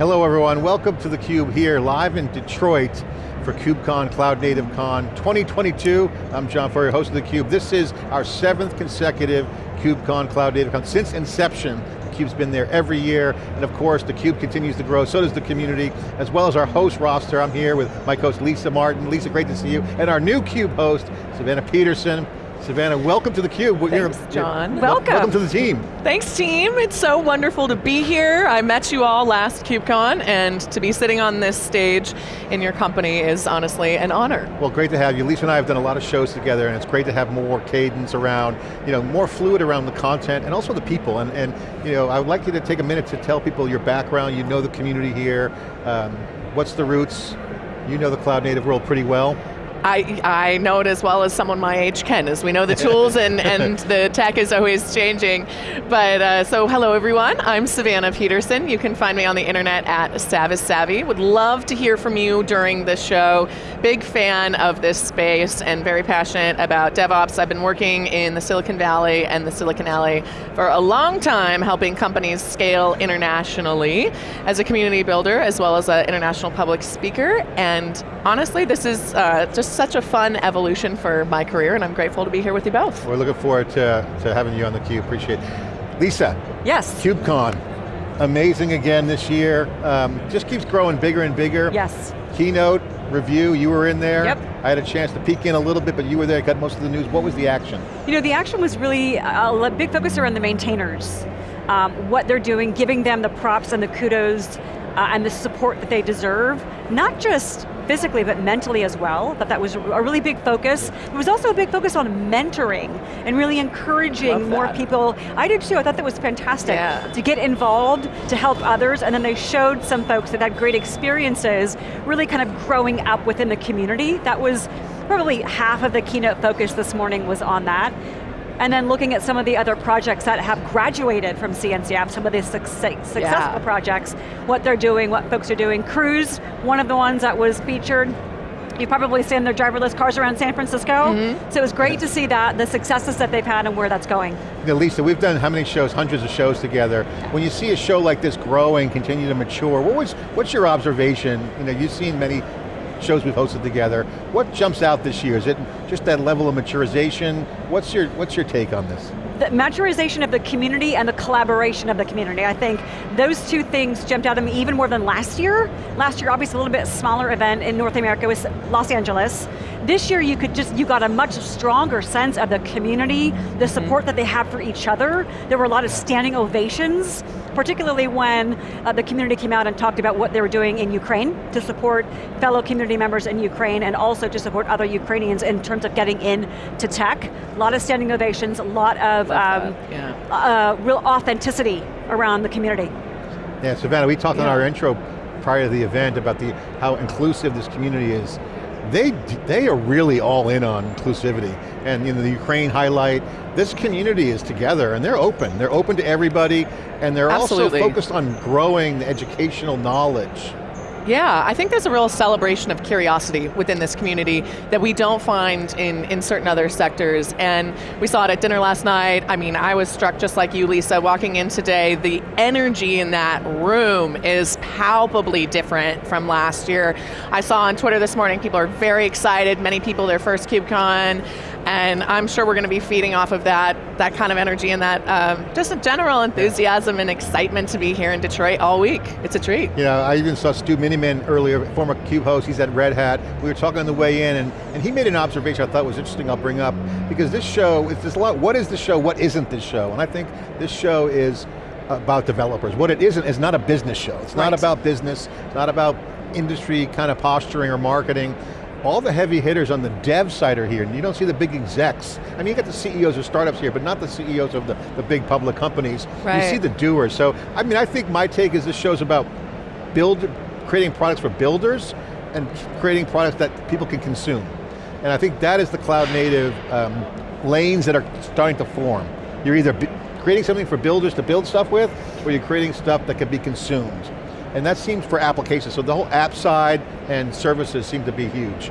Hello everyone, welcome to theCUBE here, live in Detroit for KubeCon, Cloud Native Con 2022. I'm John Furrier, host of theCUBE. This is our seventh consecutive KubeCon, Cloud Native Con. Since inception, theCUBE's been there every year, and of course theCUBE continues to grow, so does the community, as well as our host roster. I'm here with my host Lisa Martin. Lisa, great to see you. And our new CUBE host, Savannah Peterson. Savannah, welcome to theCUBE. Thanks, you're, John. You're, welcome. Welcome to the team. Thanks, team. It's so wonderful to be here. I met you all last KubeCon, and to be sitting on this stage in your company is honestly an honor. Well, great to have you. Lisa and I have done a lot of shows together, and it's great to have more cadence around, you know, more fluid around the content, and also the people. And, and you know, I would like you to take a minute to tell people your background, you know the community here, um, what's the roots, you know the cloud native world pretty well. I, I know it as well as someone my age can, as we know the tools and, and the tech is always changing. But uh, so hello everyone, I'm Savannah Peterson. You can find me on the internet at SavisSavvy. Would love to hear from you during the show. Big fan of this space and very passionate about DevOps. I've been working in the Silicon Valley and the Silicon Alley for a long time, helping companies scale internationally as a community builder, as well as an international public speaker. And honestly, this is uh, just such a fun evolution for my career and I'm grateful to be here with you both. We're looking forward to, to having you on the Cube. appreciate it. Lisa. Yes. KubeCon, amazing again this year. Um, just keeps growing bigger and bigger. Yes. Keynote, review, you were in there. Yep. I had a chance to peek in a little bit, but you were there, got most of the news. What was the action? You know, the action was really a big focus around the maintainers. Um, what they're doing, giving them the props and the kudos uh, and the support that they deserve, not just physically, but mentally as well, that that was a really big focus. There was also a big focus on mentoring and really encouraging more people. I did too, I thought that was fantastic. Yeah. To get involved, to help others, and then they showed some folks that had great experiences, really kind of growing up within the community. That was probably half of the keynote focus this morning was on that and then looking at some of the other projects that have graduated from CNCF, some of the successful yeah. projects, what they're doing, what folks are doing. Cruise, one of the ones that was featured, You've probably seen their driverless cars around San Francisco. Mm -hmm. So it was great to see that, the successes that they've had and where that's going. Know, Lisa, we've done how many shows, hundreds of shows together. When you see a show like this growing, continue to mature, what was, what's your observation? You know, you've seen many shows we've hosted together. What jumps out this year? Is it just that level of maturization? What's your, what's your take on this? The maturization of the community and the collaboration of the community. I think those two things jumped out at me even more than last year. Last year, obviously a little bit smaller event in North America was Los Angeles. This year you could just, you got a much stronger sense of the community, the support mm that they have for each other. There were a lot of standing ovations particularly when uh, the community came out and talked about what they were doing in Ukraine to support fellow community members in Ukraine and also to support other Ukrainians in terms of getting into tech. A lot of standing ovations, a lot of um, yeah. uh, real authenticity around the community. Yeah, Savannah, we talked yeah. in our intro prior to the event about the how inclusive this community is they, they are really all in on inclusivity. And you know, the Ukraine highlight, this community is together and they're open. They're open to everybody and they're Absolutely. also focused on growing the educational knowledge yeah, I think there's a real celebration of curiosity within this community that we don't find in, in certain other sectors. And we saw it at dinner last night. I mean, I was struck just like you, Lisa, walking in today. The energy in that room is palpably different from last year. I saw on Twitter this morning, people are very excited, many people their first KubeCon, and I'm sure we're going to be feeding off of that, that kind of energy and that um, just a general enthusiasm and excitement to be here in Detroit all week. It's a treat. You know, I even saw Stu Miniman earlier, former CUBE host, he's at Red Hat. We were talking on the way in and, and he made an observation I thought was interesting I'll bring up because this show, it's there's a lot, what is the show, what isn't this show? And I think this show is about developers. What it isn't is not a business show. It's right. not about business, it's not about industry kind of posturing or marketing all the heavy hitters on the dev side are here, and you don't see the big execs. I mean, you get the CEOs of startups here, but not the CEOs of the, the big public companies. Right. You see the doers. So, I mean, I think my take is this show's about build, creating products for builders and creating products that people can consume. And I think that is the cloud native um, lanes that are starting to form. You're either creating something for builders to build stuff with, or you're creating stuff that can be consumed and that seems for applications. So the whole app side and services seem to be huge.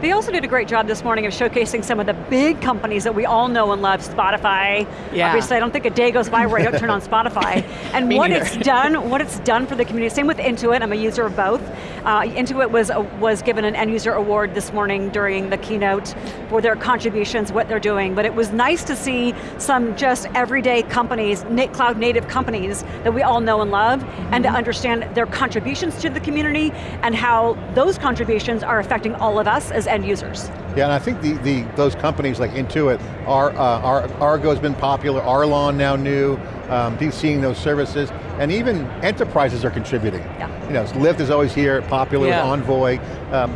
They also did a great job this morning of showcasing some of the big companies that we all know and love, Spotify. Yeah. Obviously, I don't think a day goes by where I don't turn on Spotify. And what neither. it's done, what it's done for the community. Same with Intuit, I'm a user of both. Uh, Intuit was, uh, was given an end user award this morning during the keynote for their contributions, what they're doing. But it was nice to see some just everyday companies, cloud native companies that we all know and love, and to understand their contributions to the community and how those contributions are affecting all of us as end users. Yeah, and I think the, the those companies like Intuit, Ar, uh, Ar, Argo's been popular, Arlon now new, um, he's seeing those services, and even enterprises are contributing. Yeah. You know, Lyft is always here, popular Yeah. with Envoy. Um,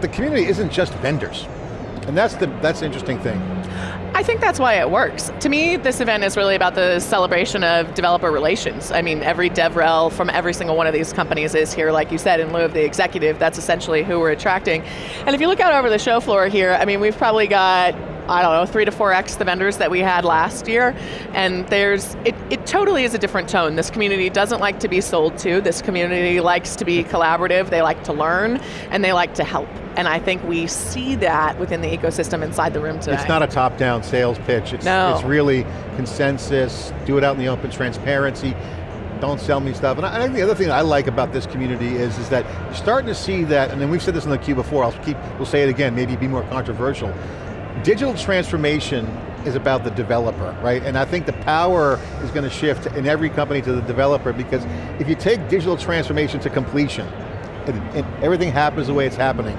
the community isn't just vendors, and that's the that's the interesting thing. I think that's why it works. To me, this event is really about the celebration of developer relations. I mean, every DevRel from every single one of these companies is here, like you said, in lieu of the executive. That's essentially who we're attracting. And if you look out over the show floor here, I mean, we've probably got I don't know, three to four X the vendors that we had last year. And there's, it, it totally is a different tone. This community doesn't like to be sold to. This community likes to be collaborative. They like to learn and they like to help. And I think we see that within the ecosystem inside the room today. It's not a top-down sales pitch. It's, No. it's really consensus, do it out in the open, transparency, don't sell me stuff. And I, think the other thing I like about this community is, is that you're starting to see that, and then we've said this in the CUBE before, I'll keep, we'll say it again, maybe be more controversial. Digital transformation is about the developer, right? And I think the power is going to shift in every company to the developer because if you take digital transformation to completion, and, and everything happens the way it's happening,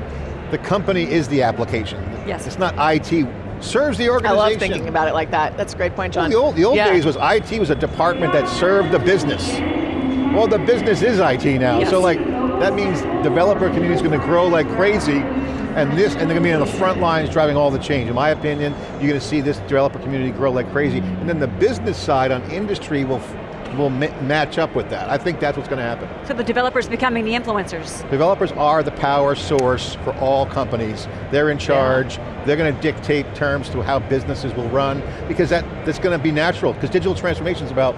the company is the application. Yes. It's not IT, serves the organization. I love thinking about it like that. That's a great point, John. Well, the old, the old Yeah. days was IT was a department that served the business. Well, the business is IT now. Yes. So like, that means developer community is going to grow like crazy and this, and they're going to be on the front lines driving all the change. In my opinion, you're going to see this developer community grow like crazy. And then the business side on industry will, will ma match up with that. I think that's what's going to happen. So the developers becoming the influencers. Developers are the power source for all companies. They're in charge. They're going to dictate terms to how businesses will run because that, that's going to be natural because digital transformation is about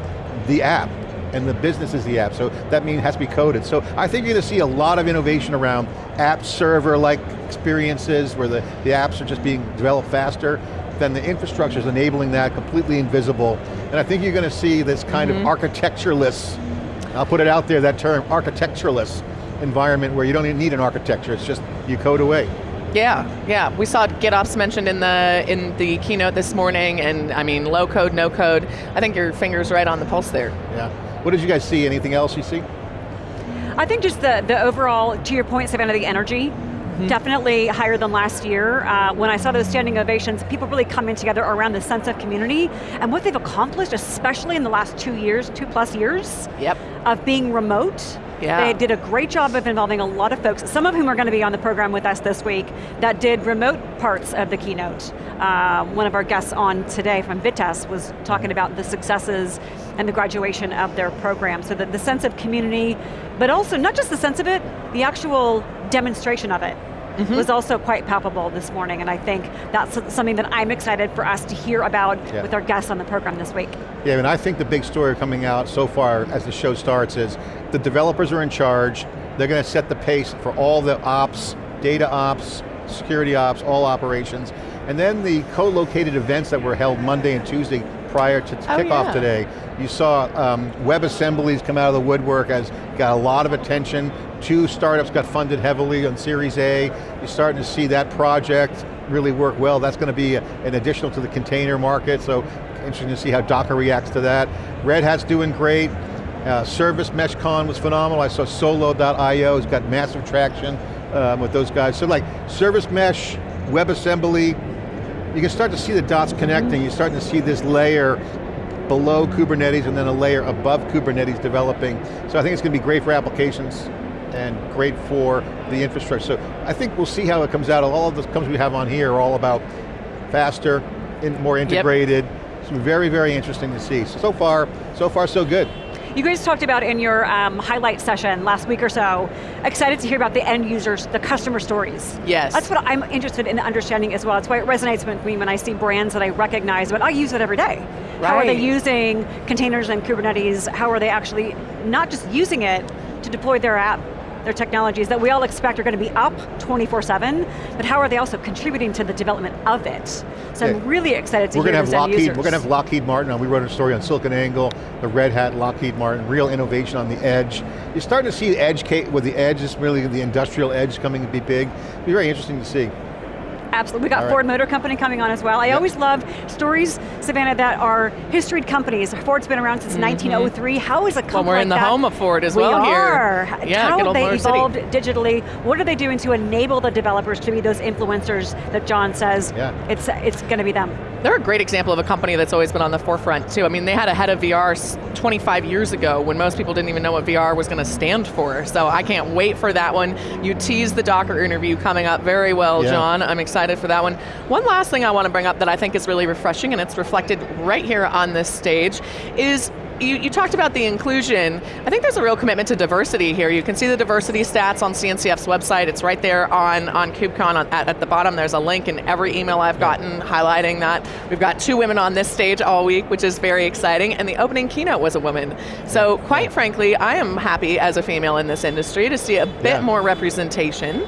the app and the business is the app, so that means it has to be coded. So I think you're going to see a lot of innovation around app server-like experiences where the, the apps are just being developed faster, then the infrastructure is enabling that, completely invisible. And I think you're going to see this kind of mm-hmm. architectureless, I'll put it out there, that term, architectureless environment where you don't even need an architecture, it's just you code away. Yeah, yeah. We saw GitOps mentioned in the in the keynote this morning, and I mean, low code, no code. I think your finger's right on the pulse there. Yeah. What did you guys see? Anything else you see? I think just the, the overall, to your point, Savannah, the energy, definitely higher than last year. Uh, when I saw those standing ovations, people really coming together around the sense of community and what they've accomplished, especially in the last two years, two plus years Yep. of being remote. Yeah. They did a great job of involving a lot of folks, some of whom are going to be on the program with us this week, that did remote parts of the keynote. Uh, one of our guests on today from Vitess was talking about the successes and the graduation of their program. So that the sense of community, but also not just the sense of it, the actual demonstration of it mm-hmm. was also quite palpable this morning, and I think that's something that I'm excited for us to hear about Yeah. with our guests on the program this week. Yeah, and I think the big story coming out so far as the show starts is the developers are in charge, they're going to set the pace for all the ops, data ops, security ops, all operations, and then the co-located events that were held Monday and Tuesday prior to Oh, kickoff yeah. today. You saw um, web assemblies come out of the woodwork as got a lot of attention. Two startups got funded heavily on Series A. You're starting to see that project really work well. That's going to be an additional to the container market, so interesting to see how Docker reacts to that. Red Hat's doing great. Uh, Service Mesh Con was phenomenal. I saw Solo.io has got massive traction um, with those guys. So like Service Mesh, WebAssembly, you can start to see the dots connecting. You're starting to see this layer below Kubernetes and then a layer above Kubernetes developing. So I think it's going to be great for applications and great for the infrastructure. So I think we'll see how it comes out. All of the companies we have on here are all about faster, in, more integrated. It's very, very interesting to see. So, so far, so far so good. You guys talked about in your um, highlight session last week or so, excited to hear about the end users, the customer stories. Yes. That's what I'm interested in understanding as well. It's why it resonates with me when I see brands that I recognize, but I use it every day. How are they using containers and Kubernetes? How are they actually not just using it to deploy their app, technologies that we all expect are going to be up 24-7, but how are they also contributing to the development of it? So Yeah. I'm really excited to We're hear going to have Lockheed. We're going to have Lockheed Martin on. We wrote a story on SiliconANGLE, the Red Hat, Lockheed Martin, real innovation on the edge. You're starting to see the edge, with the edge, is really the industrial edge coming to be big. It'll be very interesting to see. Absolutely, we got right. Ford Motor Company coming on as well. I Yep. always love stories, Savannah, that are historied companies. Ford's been around since mm-hmm. 1903. How is a company Well, we're in like the home of Ford as we well here. are. Yeah, How have they Motor City. evolved digitally? What are they doing to enable the developers to be those influencers that John says Yeah. it's, it's going to be them? They're a great example of a company that's always been on the forefront too. I mean, they had a head of VR 25 years ago when most people didn't even know what VR was going to stand for. So I can't wait for that one. You teased the Docker interview coming up very well, Yeah. John. I'm excited for that one. One last thing I want to bring up that I think is really refreshing, and it's reflected right here on this stage, is you, you talked about the inclusion. I think there's a real commitment to diversity here. You can see the diversity stats on CNCF's website. It's right there on, on KubeCon on, at, at the bottom. There's a link in every email I've gotten highlighting that. We've got two women on this stage all week, which is very exciting, and the opening keynote was a woman. So quite frankly, I am happy as a female in this industry to see a bit Yeah. more representation.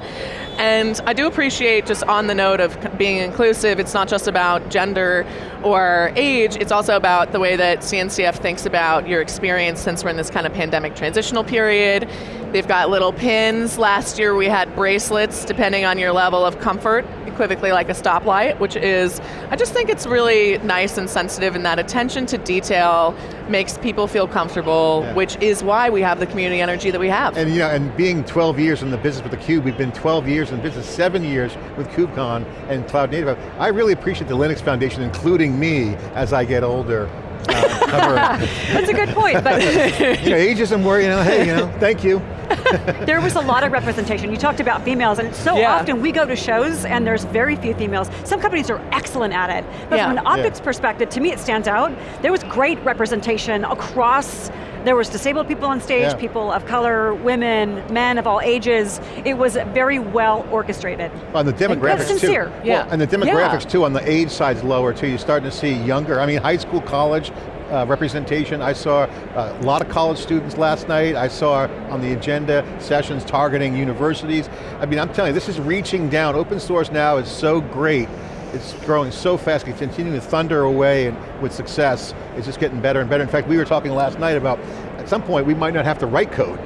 And I do appreciate just on the note of being inclusive, it's not just about gender or age, it's also about the way that CNCF thinks about your experience since we're in this kind of pandemic transitional period. They've got little pins. Last year we had bracelets depending on your level of comfort, equivocally like a stoplight, which is, I just think it's really nice and sensitive and that attention to detail makes people feel comfortable, Yeah. which is why we have the community energy that we have. And you know, and being 12 years in the business with theCUBE, we've been 12 years in business, seven years with KubeCon and Cloud Native. I really appreciate the Linux Foundation including me as I get older. Uh, That's a good point, but you know, ageism where, you know, hey, you know, thank you. there was a lot of representation. You talked about females, and so Yeah. often we go to shows and there's very few females. Some companies are excellent at it, but Yeah. from an optics Yeah. perspective, to me it stands out. There was great representation across, there was disabled people on stage, Yeah. people of color, women, men of all ages. It was very well orchestrated. On the demographics That's sincere, too. yeah. And the demographics Yeah. too, on the age side's lower too. You're starting to see younger, I mean high school, college uh, representation. I saw uh, a lot of college students last night. I saw on the agenda sessions targeting universities. I mean, I'm telling you, this is reaching down. Open source now is so great. It's growing so fast, it's continuing to thunder away and with success. It's just getting better and better. In fact, we were talking last night about, at some point we might not have to write code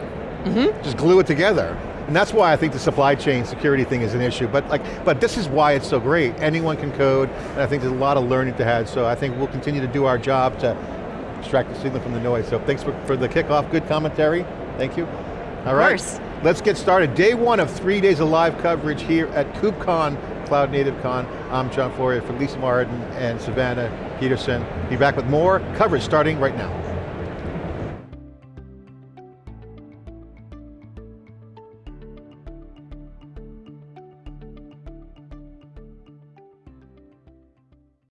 mm-hmm. just glue it together. And that's why I think the supply chain security thing is an issue. But like, but this is why it's so great. Anyone can code, and I think there's a lot of learning to have. So I think we'll continue to do our job to extract the signal from the noise. So thanks for, for the kickoff, good commentary. Thank you. All right, course. let's get started. Day one of three days of live coverage here at KubeCon, Cloud Native Con. I'm John Furrier for Lisa Martin and Savannah Peterson. Be back with more coverage starting right now.